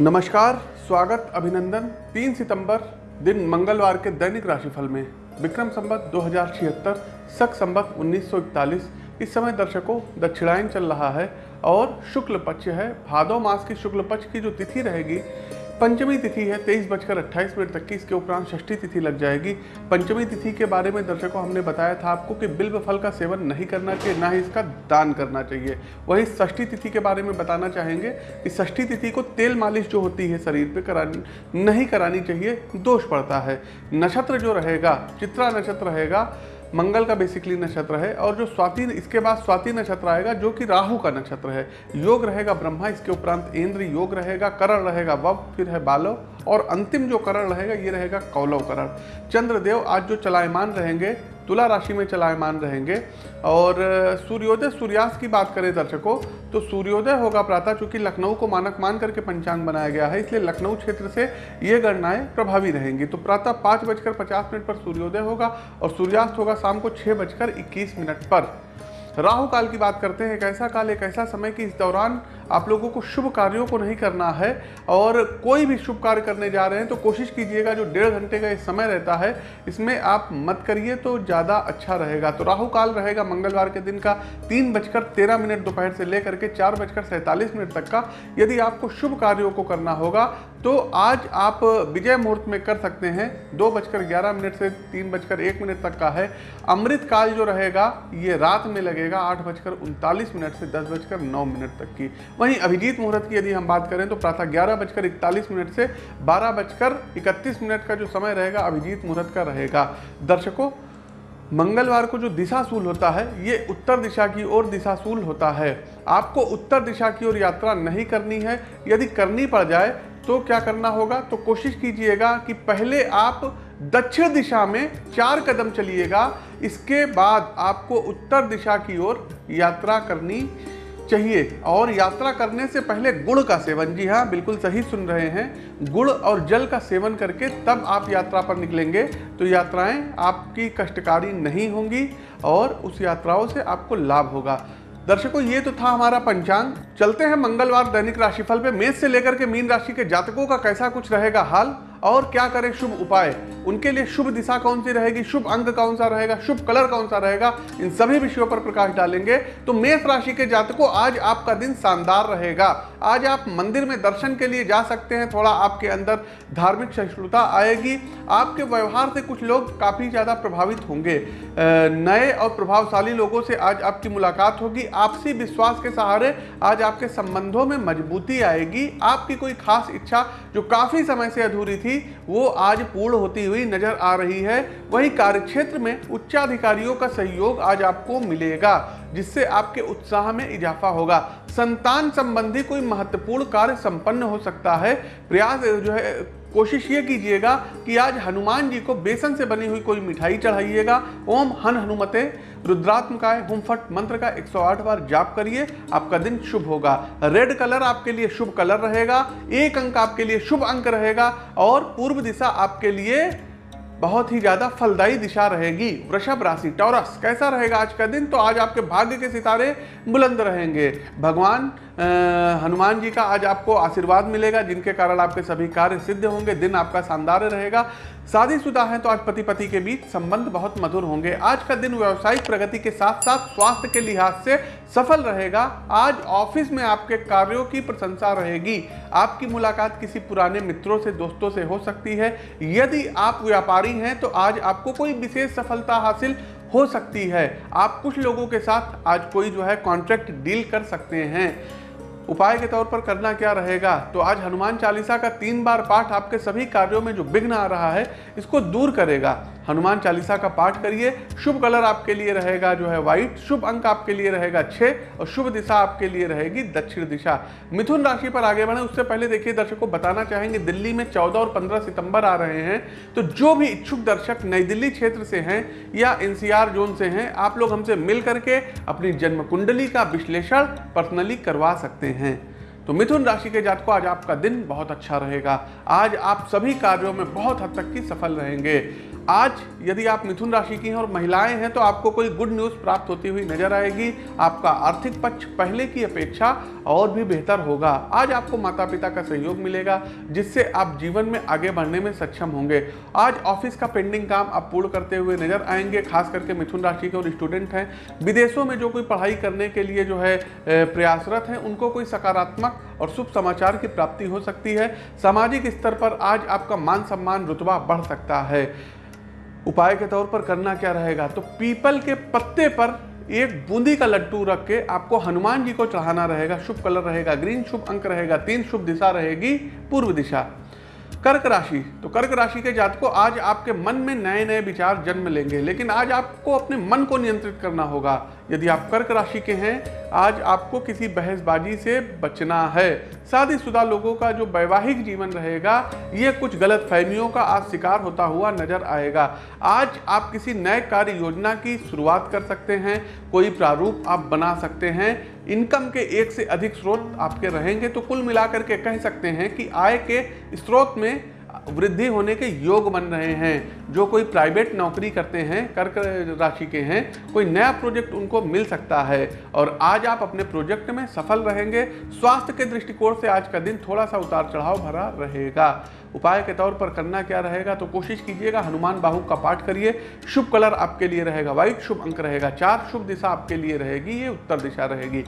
नमस्कार, स्वागत, अभिनंदन। 3 सितंबर, दिन मंगलवार के दैनिक राशिफल में विक्रम संबत दो हज़ार छिहत्तर सख संबत 1941 इस समय दर्शकों, दक्षिणायन चल रहा है और शुक्ल पक्ष है। भादो मास की शुक्ल पक्ष की जो तिथि रहेगी पंचमी तिथि है, तेईस बजकर अट्ठाईस मिनट तक की। इसके उपरांत षष्ठी तिथि लग जाएगी। पंचमी तिथि के बारे में दर्शकों, हमने बताया था आपको कि बिल्व फल का सेवन नहीं करना चाहिए, ना ही इसका दान करना चाहिए। वही षष्ठी तिथि के बारे में बताना चाहेंगे कि षष्ठी तिथि को तेल मालिश जो होती है शरीर पर करानी, नहीं करानी चाहिए, दोष पड़ता है। नक्षत्र जो रहेगा, चित्रा नक्षत्र रहेगा मंगल का बेसिकली नक्षत्र है और जो स्वाति, इसके बाद स्वाति नक्षत्र आएगा जो कि राहु का नक्षत्र है। योग रहेगा ब्रह्मा, इसके उपरांत इंद्र, योग रहेगा, करण रहेगा वब, फिर है बालव और अंतिम जो करण रहेगा, ये रहेगा कौलव करण। चंद्रदेव आज जो चलायमान रहेंगे तुला राशि में चलायमान रहेंगे। और, सूर्योदय सूर्यास्त की बात करें दर्शकों तो सूर्योदय होगा प्रातः, चूँकि लखनऊ को मानक मान करके पंचांग बनाया गया है, इसलिए लखनऊ क्षेत्र से ये गणनाएँ प्रभावी रहेंगी। तो प्रातः पाँच बजकर पचास मिनट पर सूर्योदय होगा और सूर्यास्त होगा शाम को छः बजकर इक्कीस मिनट पर। राहु काल की बात करते हैं एक ऐसा काल एक ऐसा समय कि इस दौरान आप लोगों को शुभ कार्यों को नहीं करना है और कोई भी शुभ कार्य करने जा रहे हैं तो कोशिश कीजिएगा जो डेढ़ घंटे का ये समय रहता है, इसमें आप मत करिए तो ज़्यादा अच्छा रहेगा। तो राहु काल रहेगा मंगलवार के दिन का, तीन बजकर तेरह मिनट दोपहर से लेकर के चार बजकर सैंतालीस मिनट तक का, यदि आपको शुभ कार्यों को करना होगा तो आज आप विजय मुहूर्त में कर सकते हैं, दो बजकर ग्यारह मिनट से तीन बजकर एक मिनट तक का है। अमृत काल जो रहेगा, ये रात में लगेगा आठ बजकर उनतालीस मिनट से दस बजकर नौ मिनट तक की। वहीं अभिजीत मुहूर्त की यदि हम बात करें तो प्रातः ग्यारह बजकर इकतालीस मिनट से बारह बजकर इकतीस मिनट का जो समय रहेगा, अभिजीत मुहूर्त का रहेगा। दर्शकों, मंगलवार को जो दिशाशूल होता है, ये उत्तर दिशा की ओर दिशाशूल होता है। आपको उत्तर दिशा की ओर यात्रा नहीं करनी है। यदि करनी पड़ जाए तो क्या करना होगा? तो कोशिश कीजिएगा कि पहले आप दक्षिण दिशा में चार कदम चलिएगा। इसके बाद आपको उत्तर दिशा की ओर यात्रा करनी चाहिए। और यात्रा करने से पहले गुड़ का सेवन। जी हाँ बिल्कुल सही सुन रहे हैं। गुड़ और जल का सेवन करके तब आप यात्रा पर निकलेंगे तो यात्राएँ आपकी कष्टकारी नहीं होंगी और उस यात्राओं से आपको लाभ होगा। दर्शकों, ये तो था हमारा पंचांग। चलते हैं मंगलवार दैनिक राशिफल पे। मेष से लेकर के मीन राशि के जातकों का कैसा कुछ रहेगा हाल? और क्या करें? शुभ उपाय। उनके लिए शुभ दिशा कौन सी रहेगी? शुभ अंग कौन सा रहेगा? शुभ कलर कौन सा रहेगा? इन सभी विषयों पर प्रकाश डालेंगे। तो मेष राशि के जातकों, आज आपका दिन शानदार रहेगा। आज आप मंदिर में दर्शन के लिए जा सकते हैं। थोड़ा आपके अंदर धार्मिक सहिष्णुता आएगी। आपके व्यवहार से कुछ लोग काफ़ी ज़्यादा प्रभावित होंगे। नए और प्रभावशाली लोगों से आज आपकी मुलाकात होगी। आपसी विश्वास के सहारे आज आपके संबंधों में मजबूती आएगी। आपकी कोई खास इच्छा जो काफ़ी समय से अधूरी थी, वो आज पूर्ण होती हुई नज़र आ रही है। वही कार्यक्षेत्र में उच्चाधिकारियों का सहयोग आज आपको मिलेगा। जिससे आपके उत्साह में इजाफा होगा। संतान संबंधी कोई महत्वपूर्ण कार्य संपन्न हो सकता है। प्रयास जो है, कोशिश ये कीजिएगा कि आज हनुमान जी को बेसन से बनी हुई कोई मिठाई चढ़ाइएगा। ओम हन हनुमते। रुद्रात्मकाय हुमफट मंत्र का 108 बार जाप करिए, आपका दिन शुभ होगा। रेड कलर आपके लिए शुभ कलर रहेगा। एक अंक आपके लिए शुभ अंक रहेगा। और पूर्व दिशा आपके लिए बहुत ही ज़्यादा फलदायी दिशा रहेगी। वृषभ राशि, टॉरस, कैसा रहेगा आज का दिन? तो आज आपके भाग्य के सितारे बुलंद रहेंगे। भगवान हनुमान जी का आज आपको आशीर्वाद मिलेगा, जिनके कारण आपके सभी कार्य सिद्ध होंगे, दिन आपका शानदार रहेगा। शादीशुदा है तो आज पति पति के बीच संबंध बहुत मधुर होंगे। आज का दिन व्यावसायिक प्रगति के साथ साथ स्वास्थ्य के लिहाज से सफल रहेगा। आज ऑफ़िस में आपके कार्यों की प्रशंसा रहेगी। आपकी मुलाकात किसी पुराने मित्रों से, दोस्तों से हो सकती है। यदि आप व्यापारी हैं तो आज आपको कोई विशेष सफलता हासिल हो सकती है। आप कुछ लोगों के साथ आज कोई जो है कॉन्ट्रैक्ट डील कर सकते हैं। उपाय के तौर पर करना क्या रहेगा? तो आज हनुमान चालीसा का तीन बार पाठ आपके सभी कार्यों में जो विघ्न आ रहा है, इसको दूर करेगा। हनुमान चालीसा का पाठ करिए। शुभ कलर आपके लिए रहेगा जो है व्हाइट शुभ अंक आपके लिए रहेगा छः और शुभ दिशा आपके लिए रहेगी दक्षिण दिशा। मिथुन राशि पर आगे बढ़े, उससे पहले देखिए दर्शकों बताना चाहेंगे, दिल्ली में चौदह और पंद्रह सितंबर आ रहे हैं तो जो भी इच्छुक दर्शक नई दिल्ली क्षेत्र से हैं या एनसीआर जोन से हैं, आप लोग हमसे मिल करके अपनी जन्म कुंडली का विश्लेषण पर्सनली करवा सकते हैं। तो मिथुन राशि के जातकों, आज आपका दिन बहुत अच्छा रहेगा। आज आप सभी कार्यों में बहुत हद तक की सफल रहेंगे। आज यदि आप मिथुन राशि की हैं और महिलाएँ हैं तो आपको कोई गुड न्यूज़ प्राप्त होती हुई नज़र आएगी। आपका आर्थिक पक्ष पहले की अपेक्षा और भी बेहतर होगा। आज आपको माता पिता का सहयोग मिलेगा, जिससे आप जीवन में आगे बढ़ने में सक्षम होंगे। आज ऑफ़िस का पेंडिंग काम आप पूर्ण करते हुए नज़र आएँगे, खास करके मिथुन राशि के और स्टूडेंट हैं। विदेशों में जो कोई पढ़ाई करने के लिए जो है प्रयासरत हैं, उनको कोई सकारात्मक और शुभ समाचार की प्राप्ति हो सकती है। सामाजिक स्तर पर आज आपका मान सम्मान रुतबा बढ़ सकता है। उपाय के तौर पर करना क्या रहेगा? तो पीपल के पत्ते पर एक बूंदी का लड्डू रख के आपको हनुमान जी को चढ़ाना रहेगा। शुभ कलर रहेगा, ग्रीन शुभ अंक रहेगा, तीन शुभ दिशा रहेगी, पूर्व दिशा। कर्क राशि। तो कर्क राशि के जातकों, आज आपके मन में नए नए विचार जन्म लेंगे, लेकिन आज आपको अपने मन को नियंत्रित करना होगा। यदि आप कर्क राशि के हैं, आज आपको किसी बहसबाजी से बचना है। शादीशुदा लोगों का जो वैवाहिक जीवन रहेगा, ये कुछ गलत फहमियों का आज शिकार होता हुआ नज़र आएगा। आज आप किसी नए कार्य योजना की शुरुआत कर सकते हैं, कोई प्रारूप आप बना सकते हैं इनकम के एक से अधिक स्रोत आपके रहेंगे तो कुल मिलाकर के कह सकते हैं कि आय के स्रोत में वृद्धि होने के योग बन रहे हैं। जो कोई प्राइवेट नौकरी करते हैं, कर्क राशि के हैं, कोई नया प्रोजेक्ट उनको मिल सकता है। और आज आप अपने प्रोजेक्ट में सफल रहेंगे। स्वास्थ्य के दृष्टिकोण से आज का दिन थोड़ा सा उतार चढ़ाव भरा रहेगा। उपाय के तौर पर करना क्या रहेगा तो कोशिश कीजिएगा, हनुमान बाहु का पाठ करिए। शुभ कलर आपके लिए रहेगा व्हाइट शुभ अंक रहेगा चार, शुभ दिशा आपके लिए रहेगी, ये उत्तर दिशा रहेगी।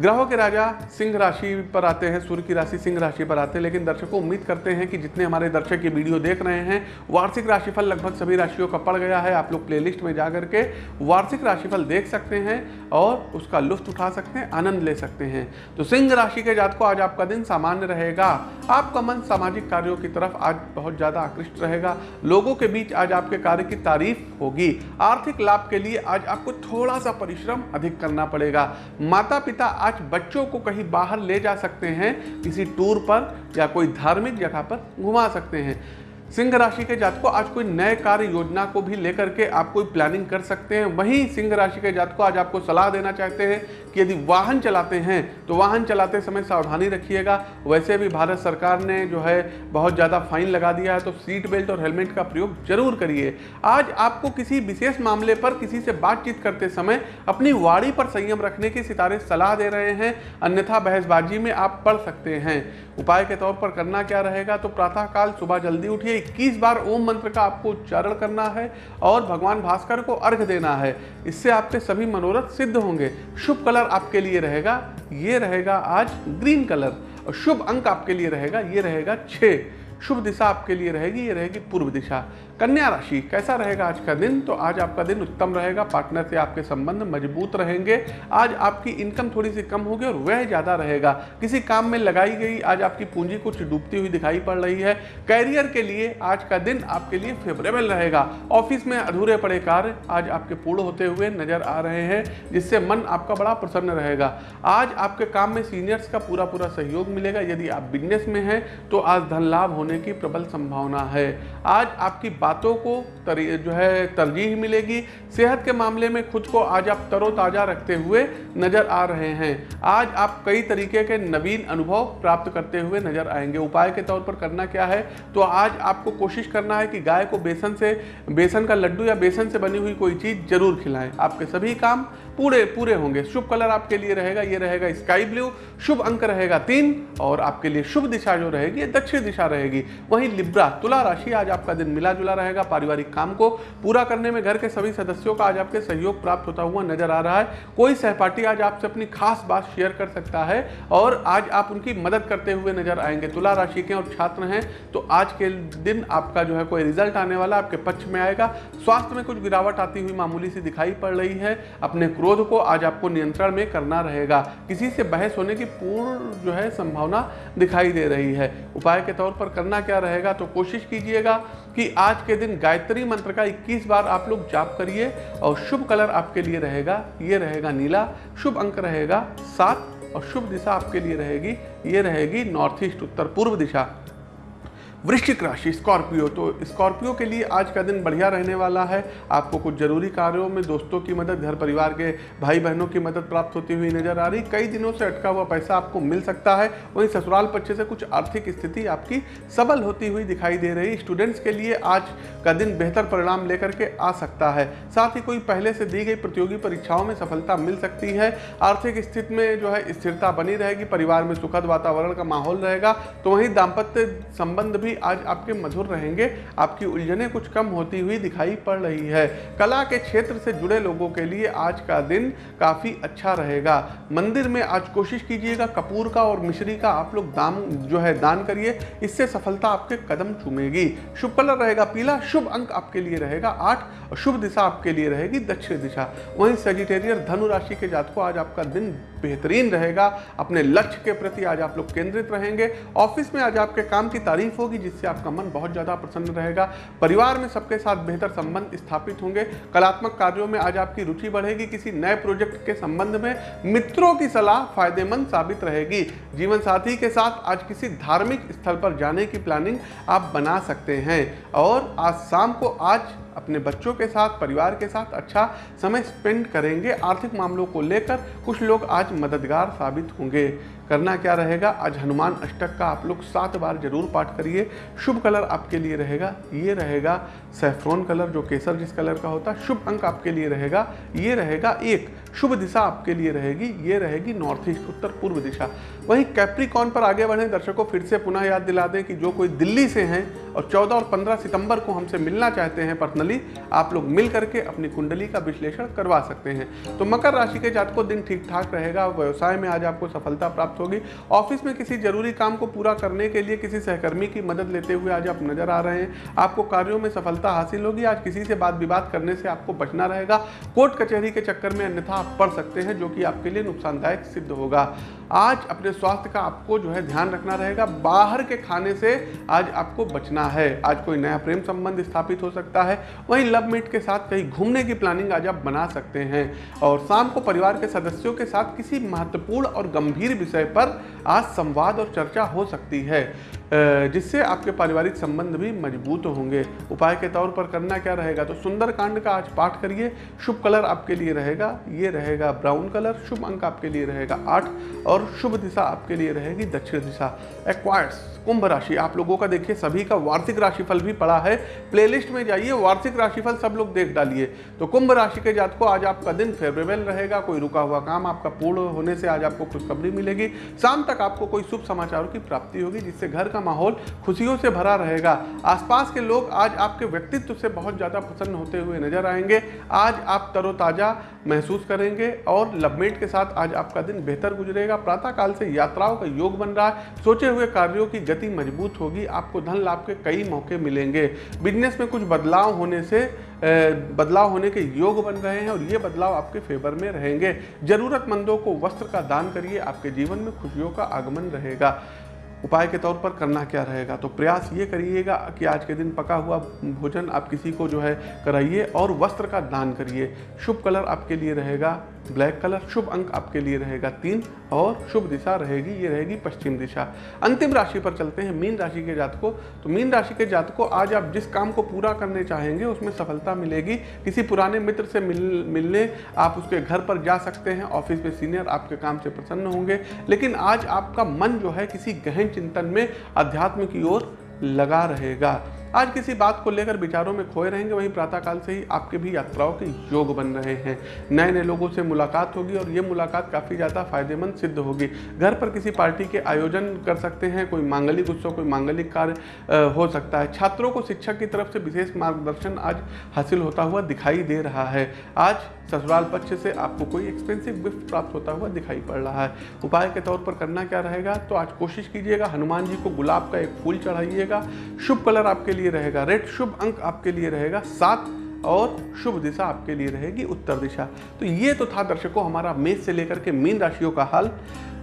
ग्रहों के राजा सिंह राशि पर आते हैं, सूर्य की राशि सिंह राशि पर आते हैं, लेकिन दर्शकों उम्मीद करते हैं कि जितने हमारे दर्शक ये वीडियो देख रहे हैं, वार्षिक राशिफल लगभग सभी राशियों का पड़ गया है। आप लोग प्लेलिस्ट में जा करके वार्षिक राशिफल देख सकते हैं और उसका लुफ्त उठा सकते हैं, आनंद ले सकते हैं। तो सिंह राशि के जात को आज आपका दिन सामान्य रहेगा। आपका मन सामाजिक कार्यों की तरफ़ आज बहुत ज़्यादा आकृष्ट रहेगा। लोगों के बीच आज आपके कार्य की तारीफ़ होगी। आर्थिक लाभ के लिए आज आपको थोड़ा सा परिश्रम अधिक करना पड़ेगा। माता पिता आज बच्चों को कहीं बाहर ले जा सकते हैं, किसी टूर पर या कोई धार्मिक जगह पर घुमा सकते हैं। सिंह राशि के जातकों आज कोई नए कार्य योजना को भी लेकर के आप कोई प्लानिंग कर सकते हैं। वहीं सिंह राशि के जातकों आज आपको सलाह देना चाहते हैं कि यदि वाहन चलाते हैं तो वाहन चलाते समय सावधानी रखिएगा। वैसे भी भारत सरकार ने जो है बहुत ज़्यादा फाइन लगा दिया है तो सीट बेल्ट और हेलमेट का प्रयोग ज़रूर करिए। आज आपको किसी विशेष मामले पर किसी से बातचीत करते समय अपनी वाड़ी पर संयम रखने की सितारे सलाह दे रहे हैं। अन्यथा बहसबाजी में आप पढ़ सकते हैं। उपाय के तौर पर करना क्या रहेगा तो प्रातःकाल सुबह जल्दी उठिए इक्कीस बार ओम मंत्र का आपको उच्चारण करना है और भगवान भास्कर को अर्घ देना है। इससे आपके सभी मनोरथ सिद्ध होंगे। शुभ कलर आपके लिए रहेगा, ये रहेगा आज ग्रीन कलर। और शुभ अंक आपके लिए रहेगा, ये रहेगा छः शुभ दिशा आपके लिए रहेगी, ये रहेगी पूर्व दिशा। कन्या राशि, कैसा रहेगा आज का दिन? तो आज आपका दिन उत्तम रहेगा, पार्टनर से आपके संबंध मज़बूत रहेंगे, आज आपकी इनकम थोड़ी सी कम होगी और वह ज़्यादा रहेगा। किसी काम में लगाई गई, आज आपकी पूंजी कुछ डूबती हुई दिखाई पड़ रही है। कैरियर के लिए आज का दिन आपके लिए फेवरेबल रहेगा। ऑफ़िस में अधूरे पड़े कार्य आज आपके पूर्ण होते हुए नज़र आ रहे हैं, जिससे मन आपका बड़ा प्रसन्न रहेगा। आज आपके काम में सीनियर्स का पूरा पूरा सहयोग मिलेगा। यदि आप बिज़नेस में हैं तो आज धन लाभ होने की प्रबल संभावना है। आज आपकी बातों को जो है, तरजीह मिलेगी। सेहत के मामले में खुद को आज आप तरोताज़ा रखते हुए नज़र आ रहे हैं। आज आप कई तरीके के नवीन अनुभव प्राप्त करते हुए नज़र आएँगे। उपाय के तौर पर करना क्या है? तो आज आपको कोशिश करना है कि गाय को बेसन से, बेसन का लड्डू या बेसन से बनी हुई कोई चीज़ ज़रूर खिलाएँ। आपके सभी काम पूरे पूरे होंगे। शुभ कलर आपके लिए रहेगा। ये रहेगा स्काई ब्लू। शुभ अंक रहेगा तीन और आपके लिए शुभ दिशा जो रहेगी दक्षिण दिशा रहेगी। वहीं लिब्रा, तुला राशि आज आपका दिन मिला जुला रहेगा पारिवारिक काम को पूरा करने में घर के सभी सदस्यों का आज आपके सहयोग प्राप्त होता हुआ नज़र आ रहा है। कोई सहपाठी आज आपसे अपनी खास बात शेयर कर सकता है और आज आप उनकी मदद करते हुए नज़र आएँगे। तुला राशि के और छात्र हैं तो आज के दिन आपका जो है कोई रिज़ल्ट आने वाला आपके पक्ष में आएगा। स्वास्थ्य में कुछ गिरावट आती हुई मामूली सी दिखाई पड़ रही है। अपने क्रोध को आज आपको नियंत्रण में करना रहेगा। किसी से बहस होने की पूर्ण जो है संभावना दिखाई दे रही है। उपाय के तौर पर करना क्या रहेगा तो कोशिश कीजिएगा। कि आज के दिन गायत्री मंत्र का 21 बार आप लोग जाप करिए और शुभ कलर आपके लिए रहेगा। ये रहेगा नीला, शुभ अंक रहेगा सात और शुभ दिशा आपके लिए रहेगी। ये रहेगी नॉर्थ ईस्ट उत्तर पूर्व दिशा। वृश्चिक राशि, स्कॉर्पियो। तो स्कॉर्पियो के लिए आज का दिन बढ़िया रहने वाला है। आपको कुछ ज़रूरी कार्यों में दोस्तों की मदद, घर परिवार के भाई बहनों की मदद प्राप्त होती हुई नज़र आ रही। कई दिनों से अटका हुआ पैसा आपको मिल सकता है। वहीं ससुराल पक्ष से कुछ आर्थिक स्थिति आपकी सबल होती हुई दिखाई दे रही। स्टूडेंट्स के लिए आज का दिन बेहतर परिणाम लेकर के आ सकता है। साथ ही कोई पहले से दी गई प्रतियोगी परीक्षाओं में सफलता मिल सकती है। आर्थिक स्थिति में जो है स्थिरता बनी रहेगी। परिवार में सुखद वातावरण का माहौल रहेगा। तो वहीं दाम्पत्य संबंध भी आज आपके मधुर रहेंगे, आपकी उलझने कुछ कम होती हुई दिखाई पड़ रही है। कला के क्षेत्र से जुड़े लोगों के लिए आज का दिन काफ़ी अच्छा रहेगा। मंदिर में आज कोशिश कीजिएगा कपूर का और मिश्री का आप लोग दाम जो है दान करिए, इससे सफलता आपके कदम चूमेगी। शुभ कलर रहेगा पीला, शुभ अंक आपके लिए रहेगा आठ शुभ दिशा आपके लिए रहेगी दक्षिण दिशा। वहीं सेजिटेरियर धनु राशि के जातकों, आज आपका दिन बेहतरीन रहेगा। अपने लक्ष्य के प्रति आज आप लोग केंद्रित रहेंगे। ऑफ़िस में आज आपके काम की तारीफ़ होगी। जिससे आपका मन बहुत ज़्यादा प्रसन्न रहेगा। परिवार में सबके साथ बेहतर संबंध स्थापित होंगे। कलात्मक कार्यों में आज आपकी रुचि बढ़ेगी। किसी नए प्रोजेक्ट के संबंध में मित्रों की सलाह फ़ायदेमंद साबित रहेगी। जीवन साथी के साथ आज किसी धार्मिक स्थल पर जाने की प्लानिंग आप बना सकते हैं। और आज शाम को आज अपने बच्चों के साथ, परिवार के साथ अच्छा समय स्पेंड करेंगे। आर्थिक मामलों को लेकर कुछ लोग आज मददगार साबित होंगे। करना क्या रहेगा? आज हनुमान अष्टक का आप लोग सात बार ज़रूर पाठ करिए। शुभ कलर आपके लिए रहेगा, ये रहेगा सेफ्रॉन कलर, जो केसर जिस कलर का होता है, शुभ अंक आपके लिए रहेगा, ये रहेगा एक। शुभ दिशा आपके लिए रहेगी, ये रहेगी नॉर्थ ईस्ट उत्तर पूर्व दिशा। वहीं कैप्रिकॉन पर आगे बढ़ें, दर्शकों, फिर से पुनः याद दिला दें कि जो कोई दिल्ली से हैं और 14 और 15 सितंबर को हमसे मिलना चाहते हैं पर्सनली आप लोग मिल करके अपनी कुंडली का विश्लेषण करवा सकते हैं। तो मकर राशि के जातकों, दिन ठीक ठाक रहेगा, व्यवसाय में आज आपको सफलता प्राप्त होगी। ऑफ़िस में किसी ज़रूरी काम को पूरा करने के लिए किसी सहकर्मी की मदद लेते हुए आज आप नज़र आ रहे हैं। आपको कार्यों में सफलता हासिल होगी, आज किसी से बात विवाद करने से आपको बचना रहेगा। कोर्ट कचहरी के चक्कर में अन्यथा आप पढ़ सकते हैं जो कि आपके लिए नुकसानदायक सिद्ध होगा। आज अपने स्वास्थ्य का आपको जो है ध्यान रखना रहेगा। बाहर के खाने से आज आपको बचना है। आज कोई नया प्रेम संबंध स्थापित हो सकता है। वहीं लव मीट के साथ कहीं घूमने की प्लानिंग आज आप बना सकते हैं। और शाम को परिवार के सदस्यों के साथ किसी महत्वपूर्ण और गंभीर विषय पर आज संवाद और चर्चा हो सकती है जिससे आपके पारिवारिक संबंध भी मज़बूत होंगे। उपाय के तौर पर करना क्या रहेगा? तो सुंदर कांड का आज पाठ करिए। शुभ कलर आपके लिए रहेगा, ये रहेगा ब्राउन कलर, शुभ अंक आपके लिए रहेगा आठ। और शुभ दिशा आपके लिए रहेगी दक्षिण दिशा एक्वायर्स कुंभ राशि। आप लोगों का देखिए, सभी का वार्षिक राशिफल भी पड़ा है। प्लेलिस्ट में जाइए, वार्षिक राशिफल सब लोग देख डालिए। तो कुंभ राशि के जात को आज आपका दिन फेवरेबल रहेगा, कोई रुका हुआ काम आपका पूर्ण होने से आज आपको खुशखबरी मिलेगी। शाम तक आपको कोई शुभ समाचारों की प्राप्ति होगी, जिससे घर का माहौल खुशियों से भरा रहेगा। आसपास के लोग आज आपके व्यक्तित्व से बहुत ज़्यादा प्रसन्न होते हुए नज़र आएँगे। आज आप तरोताज़ा महसूस करेंगे और लवमेट के साथ आज आपका दिन बेहतर गुजरेगा। प्रातःकाल से यात्राओं का योग बन रहा है। सोचे हुए कार्यों की मज़बूत होगी, आपको धन लाभ के कई मौके मिलेंगे। बिज़नेस में कुछ बदलाव होने से बदलाव होने के योग बन रहे हैं और ये बदलाव आपके फेवर में रहेंगे। जरूरतमंदों को वस्त्र का दान करिए, आपके जीवन में खुशियों का आगमन रहेगा। उपाय के तौर पर करना क्या रहेगा? तो प्रयास ये करिएगा कि आज के दिन पका हुआ भोजन आप किसी को जो है कराइए और वस्त्र का दान करिए। शुभ कलर आपके लिए रहेगा, ब्लैक कलर शुभ अंक आपके लिए रहेगा तीन और शुभ दिशा रहेगी, ये रहेगी पश्चिम दिशा। अंतिम राशि पर चलते हैं, मीन राशि के जात को तो मीन राशि के जातकों, आज आप जिस काम को पूरा करने चाहेंगे, उसमें सफलता मिलेगी। किसी पुराने मित्र से मिल, मिलने आप उसके घर पर जा सकते हैं, ऑफ़िस में सीनियर आपके काम से प्रसन्न होंगे। लेकिन आज आपका मन जो है किसी गहन चिंतन में अध्यात्म की ओर लगा रहेगा। आज किसी बात को लेकर विचारों में खोए रहेंगे, वहीं प्रातःकाल से ही आपके भी यात्राओं के योग बन रहे हैं। नए नए लोगों से मुलाकात होगी और ये मुलाकात काफ़ी ज़्यादा फ़ायदेमंद सिद्ध होगी। घर पर किसी पार्टी के आयोजन कर सकते हैं, कोई मांगलिक उत्सव, कोई मांगलिक कार्य हो सकता है। छात्रों को शिक्षक की तरफ़ से विशेष मार्गदर्शन आज हासिल होता हुआ दिखाई दे रहा है। आज ससुराल पक्ष से आपको कोई एक्सपेंसिव गिफ्ट प्राप्त होता हुआ दिखाई पड़ रहा है। उपाय के तौर पर करना क्या रहेगा? तो आज कोशिश कीजिएगा, हनुमान जी को गुलाब का एक फूल चढ़ाइएगा। शुभ कलर आपके लिए रहेगा। रेड शुभ अंक आपके लिए रहेगा, सात और शुभ दिशा आपके लिए रहेगी, उत्तर दिशा। तो ये तो था दर्शकों हमारा मेष से लेकर के मीन राशियों का हाल।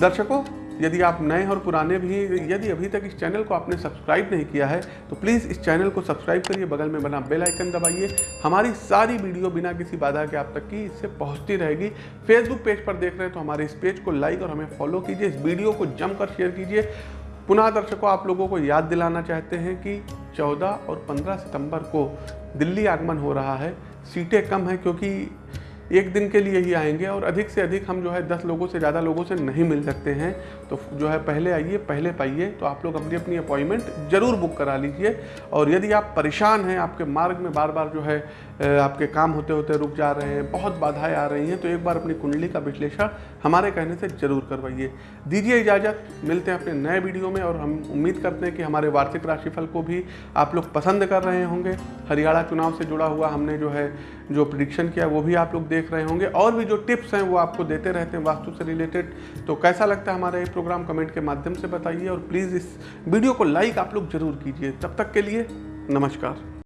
दर्शकों, यदि आप नए और पुराने भी, यदि अभी तक इस चैनल को आपने सब्सक्राइब नहीं किया है तो प्लीज़ इस चैनल को सब्सक्राइब करिए, बगल में बना बेल आइकन दबाइए। हमारी सारी वीडियो बिना किसी बाधा के आप तक की इससे पहुँचती रहेगी। फेसबुक पेज पर देख रहे हैं तो हमारे इस पेज को लाइक और हमें फॉलो कीजिए। इस वीडियो को जमकर शेयर कीजिए। पुनः दर्शकों, आप लोगों को याद दिलाना चाहते हैं कि 14 और 15 सितंबर को दिल्ली आगमन हो रहा है। सीटें कम हैं क्योंकि एक दिन के लिए ही आएँगे और अधिक से अधिक हम जो है दस लोगों से ज़्यादा लोगों से नहीं मिल सकते हैं। तो जो है पहले आइए, पहले पाइए तो आप लोग अपनी अपनी अपॉइंटमेंट ज़रूर बुक करा लीजिए। और यदि आप परेशान हैं, आपके मार्ग में बार बार जो है आपके काम होते होते रुक जा रहे हैं, बहुत बाधाएँ आ रही हैं तो एक बार अपनी कुंडली का विश्लेषण हमारे कहने से ज़रूर करवाइए। दीजिए इजाज़त, मिलते हैं अपने नए वीडियो में और हम उम्मीद करते हैं कि हमारे वार्षिक राशिफल को भी आप लोग पसंद कर रहे होंगे। हरियाणा चुनाव से जुड़ा हुआ हमने जो है जो प्रिडिक्शन किया, वो भी आप लोग देख रहे होंगे। और भी जो टिप्स हैं, वो आपको देते रहते हैं वास्तु से रिलेटेड तो कैसा लगता है हमारा ये प्रोग्राम कमेंट के माध्यम से बताइए और प्लीज़ इस वीडियो को लाइक आप लोग ज़रूर कीजिए। तब तक के लिए नमस्कार।